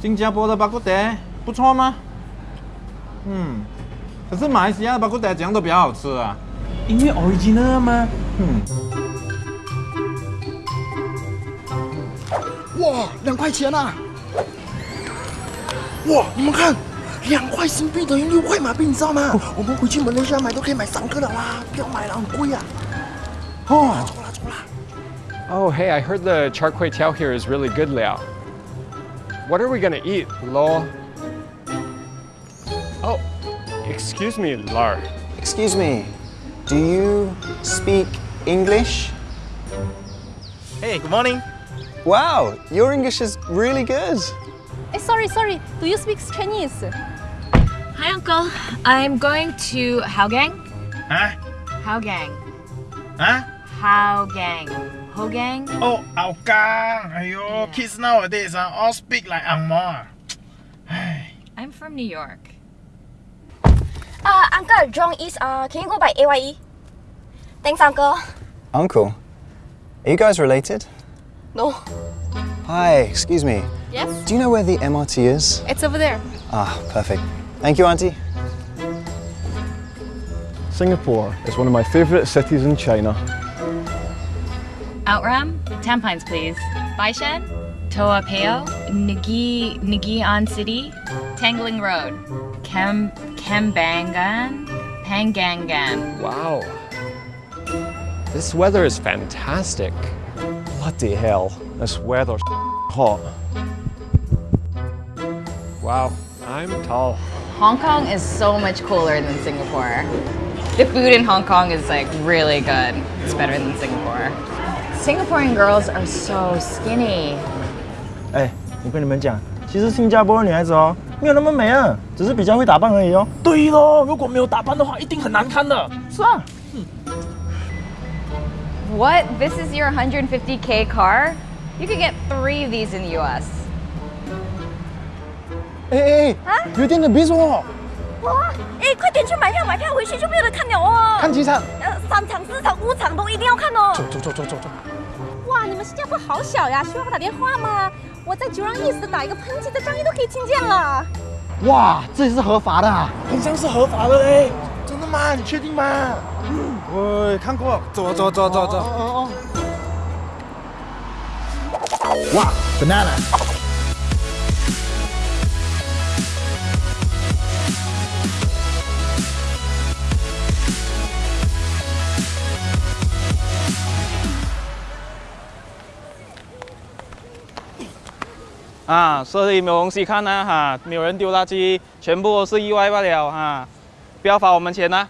新加坡的巴古德不错吗？嗯，可是马来西亚的巴古德怎样都比较好吃啊。因为 original 吗？嗯，哇，两块钱啊！哇，你们看，两块新币等于六块马币，你知道吗？我们回去马来西亚买都可以买三个了啦，不要买了，很贵啊！哦，走啦走啦。Oh, hey, I heard the char kway teow here is really good, Liao. What are we gonna eat, lol? Oh, excuse me, Lar. Excuse me, do you speak English? Hey, good morning. Wow, your English is really good. Eh, sorry, sorry. Do you speak Chinese? Hi, Uncle. I'm going to Hougang. 啊 Hougang. 啊 Gang? Oh, Ao Gang! Ayo, yeah. kids nowadays uh, all speak like Ang I'm from New York. Uh, Uncle, Jong is, uh, can you go by AYE? Thanks, Uncle. Uncle? Are you guys related? No. Hi, excuse me. Yes? Do you know where the MRT is? It's over there. Ah, perfect. Thank you, Auntie. Singapore is one of my favourite cities in China. Outram? Tampines, please. Baishan? Toa Peo? Nagi Nagian City? Tangling Road. Kem Kembangan? Pangangan. Wow. This weather is fantastic. Bloody hell, this weather's hot. Wow, I'm tall. Hong Kong is so much cooler than Singapore. The food in Hong Kong is like really good. It's better than Singapore. Singaporean girls are so skinny. 哎，我跟你们讲，其实新加坡的女孩子哦，没有那么美啊，只是比较会打扮而已哦。对咯，如果没有打扮的话，一定很难看的。是啊， What? This is your 150k car? You could get three of these in the US. 哎哎哎，有点的比我，哇！哎，快点去买票，买票回去就没有得看了哦。看几场。 呃，三场、四场、五场都一定要看哦。走走走走走走。哇，你们新加坡好小呀，需要我打电话吗？我在九让 East 打一个喷嚏的声音都可以听见了。哇，这里是合法的啊！很像是合法的嘞。真的吗？你确定吗？喂，看过，走走走走走。哦哦。哇，banana。啊，所以没有东西看呢、哈，没有人丢垃圾，全部都是意外罢了哈，不要罚我们钱呐、